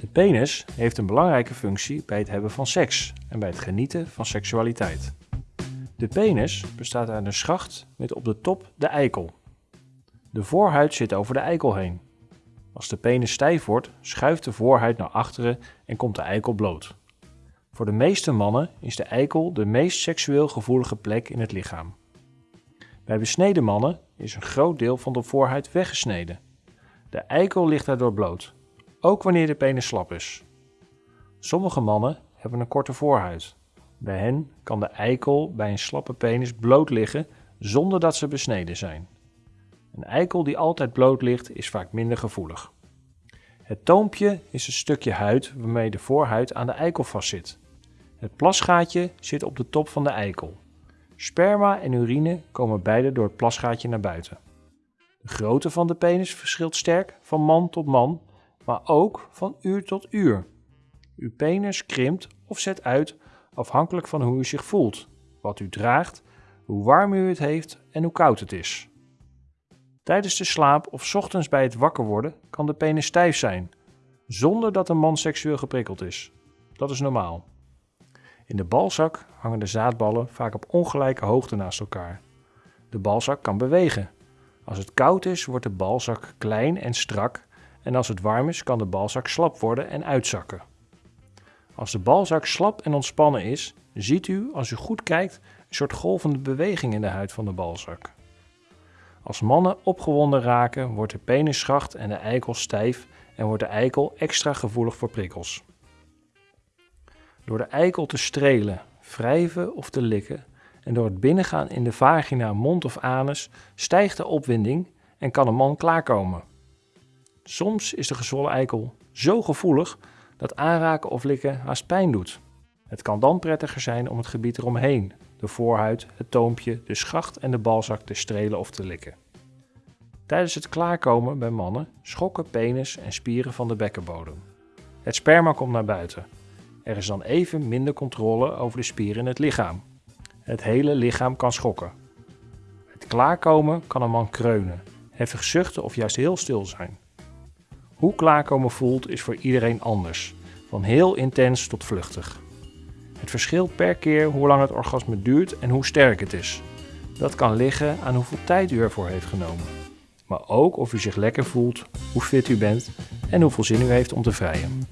De penis heeft een belangrijke functie bij het hebben van seks en bij het genieten van seksualiteit. De penis bestaat uit een schacht met op de top de eikel. De voorhuid zit over de eikel heen. Als de penis stijf wordt, schuift de voorhuid naar achteren en komt de eikel bloot. Voor de meeste mannen is de eikel de meest seksueel gevoelige plek in het lichaam. Bij besneden mannen is een groot deel van de voorhuid weggesneden. De eikel ligt daardoor bloot, ook wanneer de penis slap is. Sommige mannen hebben een korte voorhuid. Bij hen kan de eikel bij een slappe penis bloot liggen zonder dat ze besneden zijn. Een eikel die altijd bloot ligt is vaak minder gevoelig. Het toompje is een stukje huid waarmee de voorhuid aan de eikel vastzit. Het plasgaatje zit op de top van de eikel. Sperma en urine komen beide door het plasgaatje naar buiten. De grootte van de penis verschilt sterk van man tot man, maar ook van uur tot uur. Uw penis krimpt of zet uit afhankelijk van hoe u zich voelt, wat u draagt, hoe warm u het heeft en hoe koud het is. Tijdens de slaap of ochtends bij het wakker worden kan de penis stijf zijn, zonder dat een man seksueel geprikkeld is. Dat is normaal. In de balzak hangen de zaadballen vaak op ongelijke hoogte naast elkaar. De balzak kan bewegen. Als het koud is, wordt de balzak klein en strak en als het warm is, kan de balzak slap worden en uitzakken. Als de balzak slap en ontspannen is, ziet u, als u goed kijkt, een soort golvende beweging in de huid van de balzak. Als mannen opgewonden raken, wordt de penisschacht en de eikel stijf en wordt de eikel extra gevoelig voor prikkels. Door de eikel te strelen, wrijven of te likken en door het binnengaan in de vagina, mond of anus stijgt de opwinding en kan een man klaarkomen. Soms is de gezwollen eikel zo gevoelig dat aanraken of likken haast pijn doet. Het kan dan prettiger zijn om het gebied eromheen, de voorhuid, het toompje, de schacht en de balzak te strelen of te likken. Tijdens het klaarkomen bij mannen schokken penis en spieren van de bekkenbodem. Het sperma komt naar buiten. Er is dan even minder controle over de spieren in het lichaam. Het hele lichaam kan schokken. Het klaarkomen kan een man kreunen, hevig zuchten of juist heel stil zijn. Hoe klaarkomen voelt is voor iedereen anders, van heel intens tot vluchtig. Het verschilt per keer hoe lang het orgasme duurt en hoe sterk het is. Dat kan liggen aan hoeveel tijd u ervoor heeft genomen. Maar ook of u zich lekker voelt, hoe fit u bent en hoeveel zin u heeft om te vrijen.